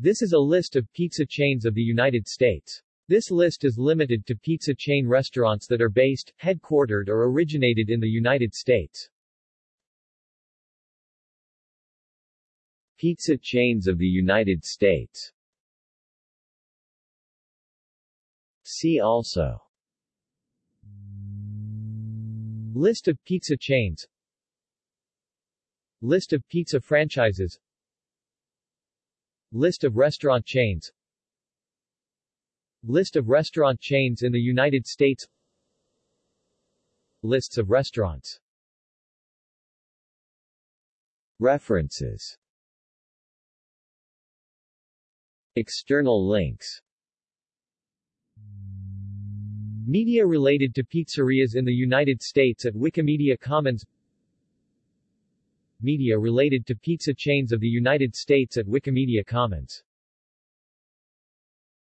This is a list of pizza chains of the United States. This list is limited to pizza chain restaurants that are based, headquartered or originated in the United States. Pizza chains of the United States See also List of pizza chains List of pizza franchises List of restaurant chains. List of restaurant chains in the United States. Lists of restaurants. References. External links. Media related to pizzerias in the United States at Wikimedia Commons Media related to pizza chains of the United States at Wikimedia Commons